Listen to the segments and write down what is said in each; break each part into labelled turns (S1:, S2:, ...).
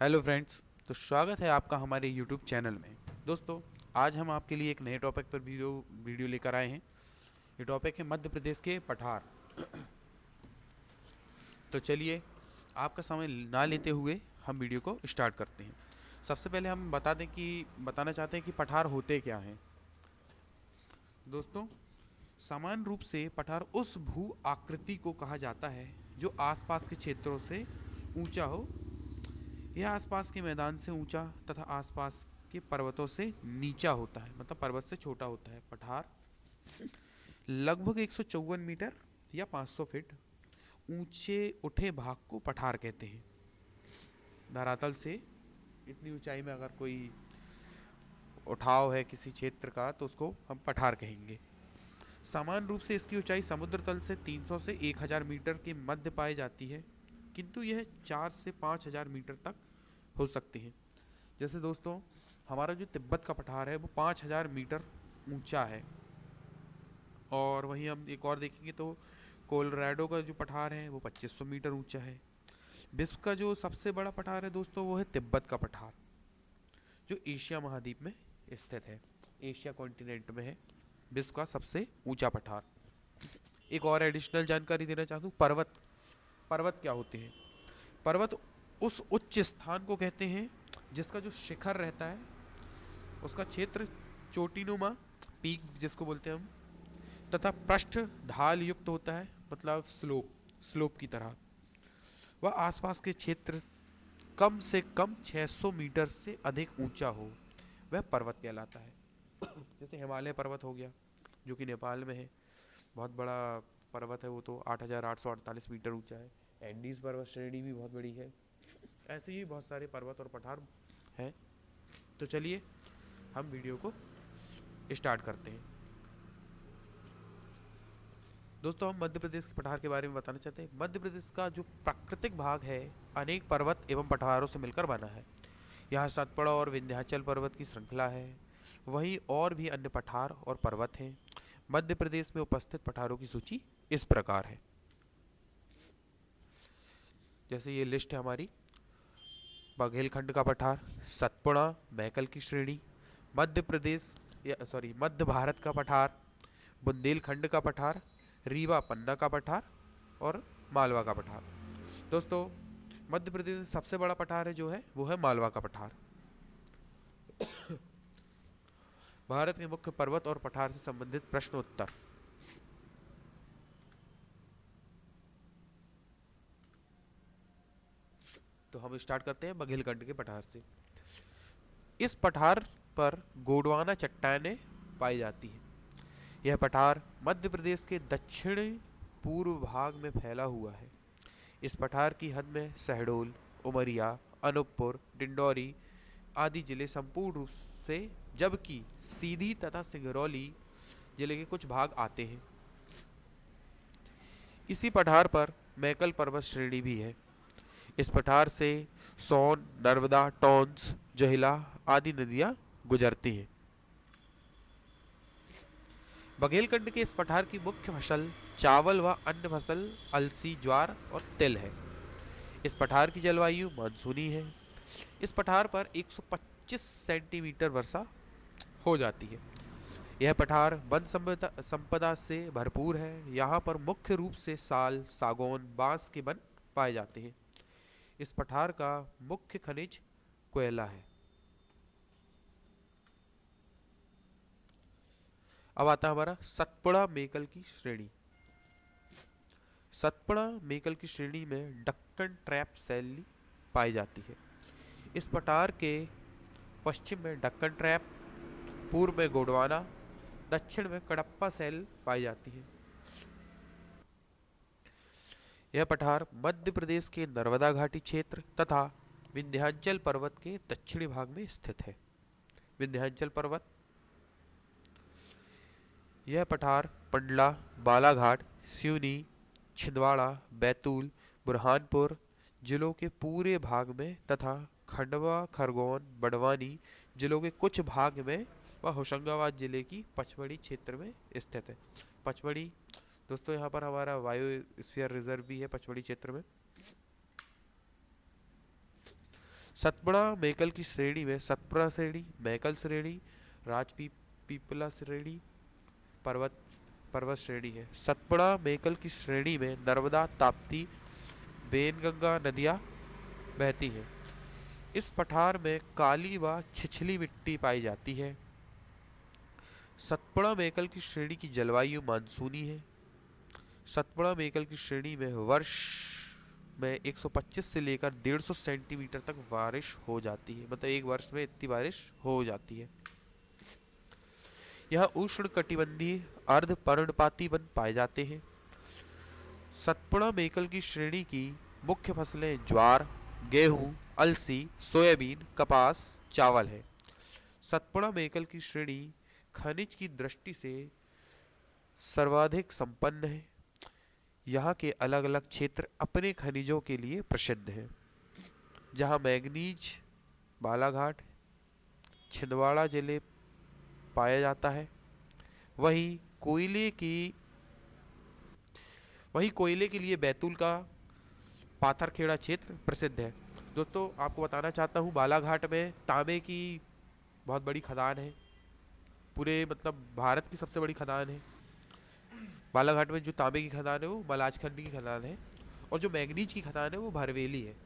S1: Hello friends तो स्वागत है आपका हमारे यूट्यूब चैनल में। दोस्तों, आज हम आपके लिए एक नए टॉपिक पर वीडियो वीडियो लेकर आए हैं। ये टॉपिक है मध्य प्रदेश के पठार। तो चलिए, आपका समय ना लेते हुए हम वीडियो को स्टार्ट करते हैं। सबसे पहले हम बता दें कि, बताना चाहते हैं कि पठार होते क्या हैं। दोस्तों सामान्य रूप से पठार उस भू आकृति को कहा जाता है जो आसपास के क्षेत्रों से ऊँचा हो यह आसपास के मैदान से ऊँचा तथा आसपास के पर्वतों से नीचा होता है मतलब पर्वत से छोटा होता है पठार। लगभग एक सौ चौवन मीटर या 500 फीट ऊँचे उठे भाग को पठार कहते हैं। धरातल से इतनी ऊंचाई में अगर कोई उठाव है किसी क्षेत्र का तो उसको हम पठार कहेंगे। सामान्य रूप से इसकी ऊंचाई समुद्र तल से 300 से 1000 मीटर के मध्य पाई जाती है। किंतु यह चार से पाँच हज़ार मीटर तक हो सकती है। जैसे दोस्तों, हमारा जो तिब्बत का पठार है, वो पाँच हज़ार मीटर ऊँचा है। और वहीं हम एक और देखेंगे तो कोलराडो का जो पठार है, वो 2500 मीटर ऊँचा है। विश्व का जो सबसे बड़ा पठार है दोस्तों, वो है तिब्बत का पठार, जो एशिया महाद्वीप में स्थित है। एशिया कॉन्टिनेंट में है। विश्व का सबसे ऊँचा पठार। एक और एडिशनल जानकारी देना चाहता हूँ, पर्वत पर्वत क्या होते हैं? पर्वत उस उच्च स्थान को कहते हैं, जिसका जो शिखर रहता है, उसका क्षेत्र चोटीनुमा, पीक जिसको बोलते हैं हम, तथा पृष्ठ ढाल युक्त होता है मतलब स्लोप स्लोप की तरह। वह आसपास के क्षेत्र कम से कम 600 मीटर से अधिक ऊँचा हो, वह पर्वत कहलाता है। जैसे हिमालय पर्वत हो गया, जो कि नेपाल में है, बहुत बड़ा पर्वत है वो तो आठ हज़ार आठ सौ अड़तालीस मीटर ऊँचा है। एंडीज पर्वत श्रेणी भी बहुत बड़ी है। ऐसे ही बहुत सारे पर्वत और पठार हैं। तो चलिए, हम वीडियो को स्टार्ट करते हैं। दोस्तों, हम मध्य प्रदेश के पठार के बारे में बताना चाहते हैं। मध्य प्रदेश का जो प्राकृतिक भाग है, अनेक पर्वत एवं पठारों से मिलकर बना है। यहाँ सतपड़ा और विंध्याचल पर्वत की श्रृंखला है। वहीं और भी अन्य पठार और पर्वत हैं। मध्य प्रदेश में उपस्थित पठारों की सूची इस प्रकार है। जैसे ये लिस्ट है हमारी, बघेलखंड का पठार, सतपुड़ा, मैकल की श्रेणी, मध्य प्रदेश या सॉरी मध्य भारत का पठार, बुंदेलखंड का पठार, रीवा पन्ना का पठार और मालवा का पठार। दोस्तों, मध्य प्रदेश में सबसे बड़ा पठार है जो है, वो है मालवा का पठार। भारत के मुख्य पर्वत और पठार से संबंधित प्रश्न तो हम स्टार्ट करते हैं बघेलखंड के पठार से। इस पठार पर गोडवाना चट्टाने पाई जाती हैं। यह पठार मध्य प्रदेश के दक्षिणी पूर्व भाग में फैला हुआ है। इस पठार की हद में शहडोल उमरिया, अनूपपुर, डिंडौरी आदि ज़िले संपूर्ण रूप से, जबकि सीधी तथा सिंगरौली ज़िले के कुछ भाग आते हैं। इसी पठार पर मैकल पर्वत श्रेणी भी है। इस पठार से सोन नर्मदा टॉन्स जहिला आदि नदियाँ गुजरती हैं। बघेलखंड के इस पठार की मुख्य फ़सल चावल व अन्य फ़सल, अलसी, ज्वार और तिल है। इस पठार की जलवायु मानसूनी है। इस पठार पर 125 सेंटीमीटर वर्षा हो जाती है। यह पठार वन संपदा से भरपूर है। यहाँ पर मुख्य रूप से साल, सागौन, बाँस के वन पाए जाते हैं। इस पठार का मुख्य खनिज कोयला है। अब आता हमारा सतपुड़ा मेकल की श्रेणी। सतपुड़ा मेकल की श्रेणी में डक्कन ट्रैप शैली पाई जाती है। इस पठार के पश्चिम में डक्कन ट्रैप, पूर्व में गोडवाना, दक्षिण में कडप्पा सेल पाई जाती है। यह पठार मध्य प्रदेश के नर्मदा घाटी क्षेत्र तथा विंध्याचल पर्वत के दक्षिणी भाग में स्थित है। विंध्याचल पर्वत। यह पठार पंडला, बालाघाट, सिवनी, छिंदवाड़ा, बैतूल, बुरहानपुर जिलों के पूरे भाग में तथा खंडवा, खरगोन, बड़वानी जिलों के कुछ भाग में व होशंगाबाद ज़िले की पचमढ़ी क्षेत्र में स्थित है। पचमढ़ी दोस्तों, यहाँ पर हमारा वायु स्फीयर रिज़र्व भी है पचमढ़ी क्षेत्र में। सतपुड़ा मेकल की श्रेणी में सतपुड़ा श्रेणी, मैकल श्रेणी, राजपी, पीपला श्रेणी, पर्वत पर्वत श्रेणी है। सतपुड़ा मेकल की श्रेणी में नर्मदा, ताप्ती, बेनगंगा नदियाँ बहती हैं। इस पठार में काली व छिछली मिट्टी पाई जाती है। सतपुड़ा मेकल की श्रेणी की जलवायु मानसूनी है। सतपुड़ा मेकल की श्रेणी में वर्ष में 125 से लेकर 150 सेंटीमीटर तक बारिश हो जाती है। मतलब एक वर्ष में इतनी बारिश हो जाती है। यह उष्ण कटिबंधीय अर्ध पर्णपाती वन पाए जाते हैं। सतपुड़ा मेकल की श्रेणी की मुख्य फ़सलें ज्वार, गेहूँ, अलसी, सोयाबीन, कपास, चावल है। सतपुड़ा मेकल की श्रेणी खनिज की दृष्टि से सर्वाधिक संपन्न है। यहाँ के अलग अलग क्षेत्र अपने खनिजों के लिए प्रसिद्ध हैं। जहाँ मैग्नीज बालाघाट, छिंदवाड़ा ज़िले पाया जाता है, वहीं कोयले की, वहीं कोयले के लिए बैतूल का पाथरखेड़ा क्षेत्र प्रसिद्ध है। दोस्तों, आपको बताना चाहता हूँ, बालाघाट में तांबे की बहुत बड़ी खदान है। पूरे मतलब भारत की सबसे बड़ी खदान है। बालाघाट में जो तांबे की खदान है, वो मलाजखंड की खदान है और जो मैग्नीज की खदान है, वो भरवेली है।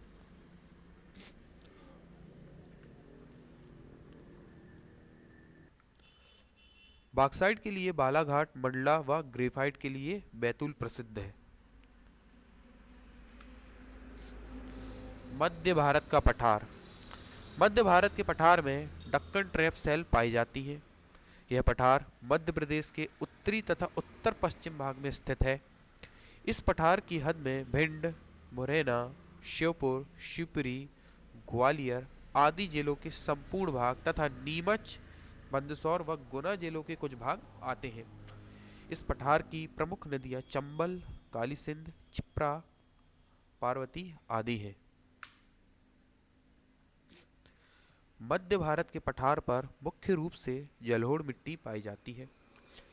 S1: बाक्साइड के लिए बालाघाट, मंडला व ग्रेफाइट के लिए बैतूल प्रसिद्ध है। मध्य भारत का पठार। मध्य भारत के पठार में डक्कन ट्रैप सेल पाई जाती है। यह पठार मध्य प्रदेश के उत्तरी तथा उत्तर पश्चिम भाग में स्थित है। इस पठार की हद में भिंड, मुरैना, श्योपुर, शिवपुरी, ग्वालियर आदि जिलों के संपूर्ण भाग तथा नीमच, मंदसौर व गुना जिलों के कुछ भाग आते हैं। इस पठार की प्रमुख नदियाँ चंबल काली सिंध चिप्रा, पार्वती आदि हैं। मध्य भारत के पठार पर मुख्य रूप से जलोढ़ मिट्टी पाई जाती है।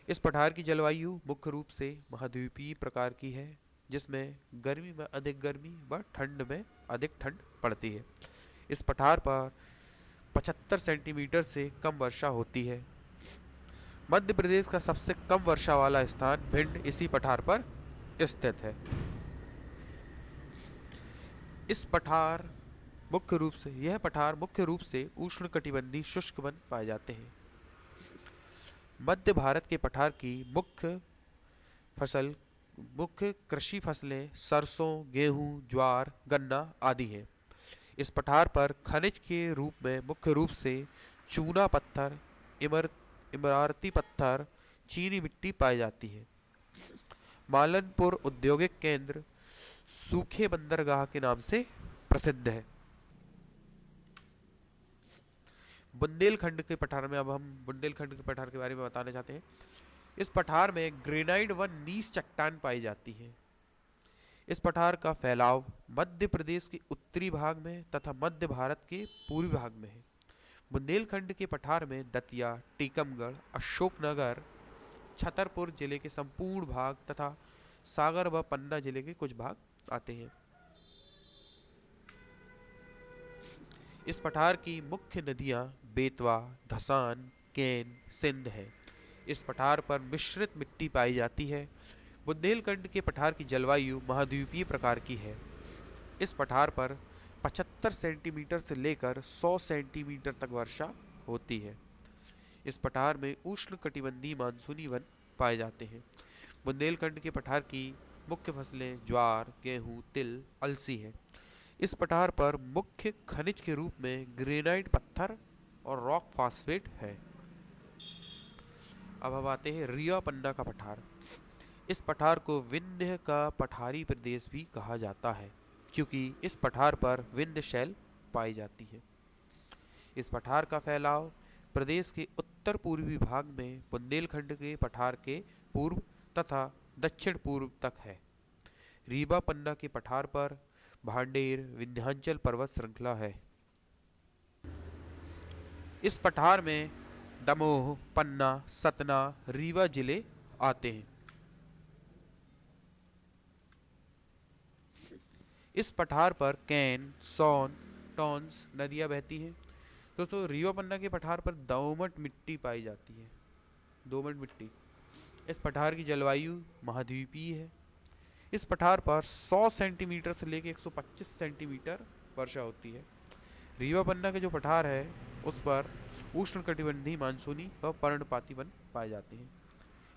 S1: इस पठार की जलवायु मुख्य रूप से महाद्वीपीय प्रकार की है, जिसमें गर्मी में अधिक गर्मी व ठंड में अधिक ठंड पड़ती है। इस पठार पर 75 सेंटीमीटर से कम वर्षा होती है। मध्य प्रदेश का सबसे कम वर्षा वाला स्थान भिंड इसी पठार पर स्थित है। इस पठार मुख्य रूप से, यह पठार मुख्य रूप से उष्ण कटिबंधी शुष्क वन पाए जाते हैं। मध्य भारत के पठार की मुख्य फ़सल, मुख्य कृषि फ़सलें सरसों, गेहूँ, ज्वार, गन्ना आदि हैं। इस पठार पर खनिज के रूप में मुख्य रूप से चूना पत्थर, इमर इमारती पत्थर, चीनी मिट्टी पाई जाती है। मालनपुर औद्योगिक केंद्र सूखे बंदरगाह के नाम से प्रसिद्ध है। बुंदेलखंड के पठार में, अब हम बुंदेलखंड के पठार के बारे में बताना चाहते हैं। इस पठार में ग्रेनाइड व नीस चट्टान पाई जाती है। इस पठार का फैलाव मध्य प्रदेश के उत्तरी भाग में तथा मध्य भारत के पूर्वी भाग में है। बुंदेलखंड के पठार में दतिया, टीकमगढ़, अशोकनगर, छतरपुर ज़िले के संपूर्ण भाग तथा सागर व पन्ना ज़िले के कुछ भाग आते हैं। इस पठार की मुख्य नदियाँ बेतवा, धसान, केन, सिंध है। इस पठार पर मिश्रित मिट्टी पाई जाती है। बुंदेलखंड के पठार की जलवायु महाद्वीपीय प्रकार की है। इस पठार पर 75 सेंटीमीटर से लेकर 100 सेंटीमीटर तक वर्षा होती है। इस पठार में उष्ण कटिबंधीय मानसूनी वन पाए जाते हैं। बुंदेलखंड के पठार की मुख्य फ़सलें ज्वार, गेहूँ, तिल, अलसी हैं। इस पठार पर मुख्य खनिज के रूप में ग्रेनाइट पत्थर और रॉक फास्फेट है। अब हम आते हैं रिया पन्ना का पठार। इस पठार को विंध्य का पठारी प्रदेश भी कहा जाता है, क्योंकि इस पठार पर विंध्य शैल पाई जाती है। इस पठार का फैलाव प्रदेश के उत्तर पूर्वी भाग में बुंदेलखंड के पठार के पूर्व तथा दक्षिण पूर्व तक है। रीबा पन्ना के पठार पर भांडेर विंध्याचल पर्वत श्रृंखला है। इस पठार में दमोह, पन्ना, सतना, रीवा ज़िले आते हैं। इस पठार पर कैन, सोन, टॉन्स नदियाँ बहती हैं। दोस्तों, रीवा पन्ना के पठार पर दोमट मिट्टी पाई जाती है। दोमट मिट्टी। इस पठार की जलवायु महाद्वीपीय है। इस पठार पर 100 सेंटीमीटर से लेकर 125 सेंटीमीटर वर्षा होती है। रीवा पन्ना के जो पठार है, उस पर उष्ण कटिबंधी मानसूनी व पर्णपाती वन पाए जाते हैं।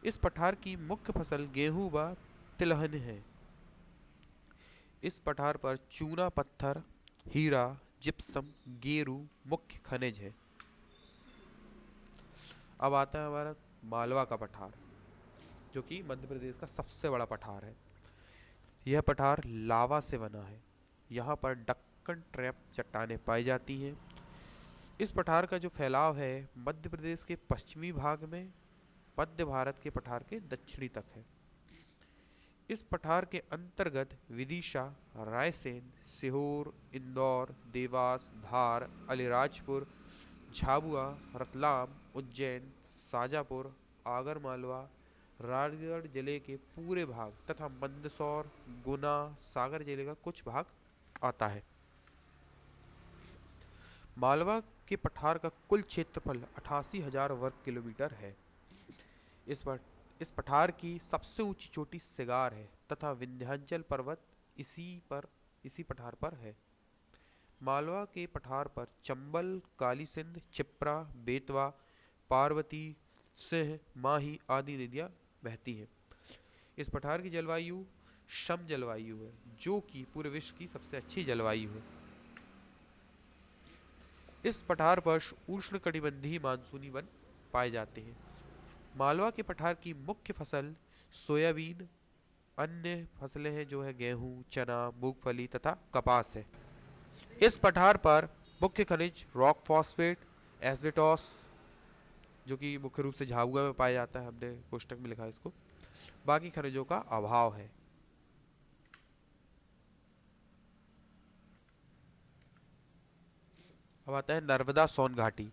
S1: इस पठार की मुख्य फ़सल गेहूँ व तिलहन है। इस पठार पर चूना, पत्थर, हीरा, जिप्सम, गेरू मुख्य खनिज है। अब आता है हमारा मालवा का पठार, जो कि मध्य प्रदेश का सबसे बड़ा पठार है। यह पठार लावा से बना है। यहाँ पर डक्कन ट्रैप चट्टानें पाई जाती हैं। इस पठार का जो फैलाव है, मध्य प्रदेश के पश्चिमी भाग में, मध्य भारत के पठार के दक्षिणी तक है। इस पठार के अंतर्गत विदिशा, रायसेन, सीहोर, इंदौर, देवास, धार, अलीराजपुर, झाबुआ, रतलाम, उज्जैन शाजापुर आगरमालवा राजगढ़ ज़िले के पूरे भाग तथा मंदसौर, गुना, सागर ज़िले का कुछ भाग आता है। मालवा के पठार का कुल क्षेत्रफल अठासी हज़ार वर्ग किलोमीटर है। इस पर, इस पठार की सबसे ऊँची चोटी सिगार है तथा विंध्याचल पर्वत इसी पर, इसी पठार पर है। मालवा के पठार पर चंबल काली सिंध चिप्रा, बेतवा, पार्वती, सिंह, माही आदि नदियाँ बहती हैं। इस पठार की जलवायु शम जलवायु है, जो कि पूरे विश्व की सबसे अच्छी जलवायु है। इस पठार पर उष्ण कटिबंधीय मानसूनी वन पाए जाते हैं। मालवा के पठार की मुख्य फ़सल सोयाबीन, अन्य फ़सलें हैं जो है गेहूँ, चना, मूंगफली तथा कपास है। इस पठार पर मुख्य खनिज रॉक फॉस्फेट एसबेटॉस जो कि मुख्य रूप से झाबुआ में पाया जाता है, हमने कोष्टक में लिखा है इसको। बाकी खनिजों का अभाव है। अब आता है नर्मदा सोन घाटी।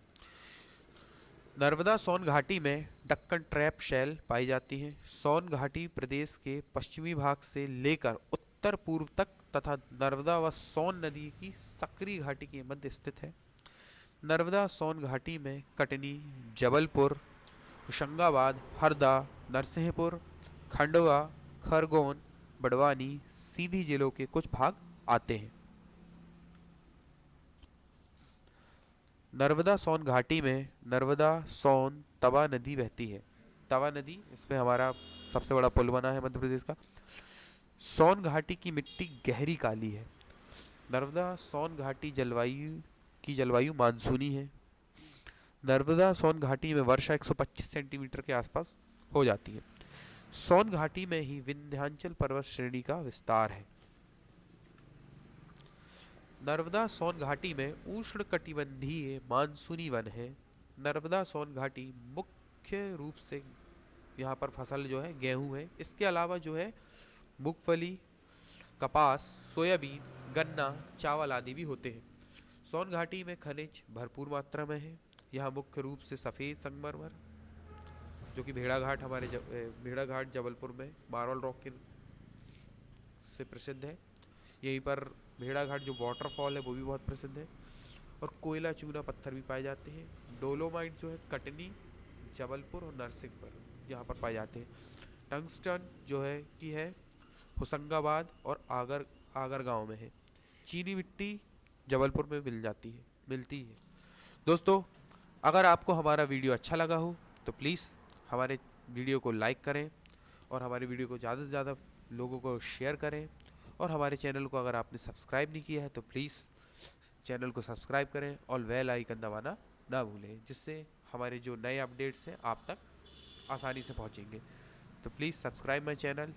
S1: नर्मदा सोन घाटी में डक्कन ट्रैप शैल पाई जाती है। सोन घाटी प्रदेश के पश्चिमी भाग से लेकर उत्तर पूर्व तक तथा नर्मदा व सोन नदी की सक्रिय घाटी के मध्य स्थित है। नर्मदा सोन घाटी में कटनी, जबलपुर, होशंगाबाद, हरदा, नरसिंहपुर, खंडवा, खरगोन, बड़वानी सीधी जिलों के कुछ भाग आते हैं। नर्मदा सोन घाटी में नर्मदा सोन तवा नदी बहती है। तवा नदी, इसमें हमारा सबसे बड़ा पुल बना है मध्य प्रदेश का। सोन घाटी की मिट्टी गहरी काली है। नर्मदा सोन घाटी जलवायु की जलवायु मानसूनी है। नर्मदा सोन घाटी में वर्षा 125 सेंटीमीटर के आसपास हो जाती है। सोन घाटी में ही विंध्यांचल पर्वत श्रेणी का विस्तार है। नर्मदा सोन घाटी में उष्ण कटिबंधीय मानसूनी वन है। नर्मदा सोन घाटी मुख्य रूप से यहाँ पर फ़सल जो है, गेहूँ है। इसके अलावा जो है, मूंगफली, कपास, सोयाबीन, गन्ना, चावल आदि भी होते हैं। सोन घाटी में खनिज भरपूर मात्रा में है। यहाँ मुख्य रूप से सफ़ेद संगमरमर जो कि भेड़ा घाट हमारे जब, भेड़ा घाट जबलपुर में मार्बल रॉक के से प्रसिद्ध है। यहीं पर भेड़ा घाट जो वाटरफॉल है वो भी बहुत प्रसिद्ध है। और कोयला चूना पत्थर भी पाए जाते हैं। डोलोमाइट जो है कटनी जबलपुर और नरसिंहपुर यहाँ पर पाए जाते हैं। टंगस्टन जो है कि है होशंगाबाद और आगर आगर गाँव में है। चीनी मिट्टी जबलपुर में मिल जाती है, मिलती है। दोस्तों, अगर आपको हमारा वीडियो अच्छा लगा हो तो प्लीज़ हमारे वीडियो को लाइक करें और हमारे वीडियो को ज़्यादा से ज़्यादा लोगों को शेयर करें और हमारे चैनल को अगर आपने सब्सक्राइब नहीं किया है तो प्लीज़ चैनल को सब्सक्राइब करें और वेल आइकन दबाना ना भूलें, जिससे हमारे जो नए अपडेट्स हैं, आप तक आसानी से पहुँचेंगे। तो प्लीज़ सब्सक्राइब माई चैनल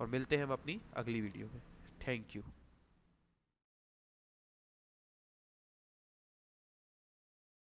S1: और मिलते हैं हम अपनी अगली वीडियो में। Thank you.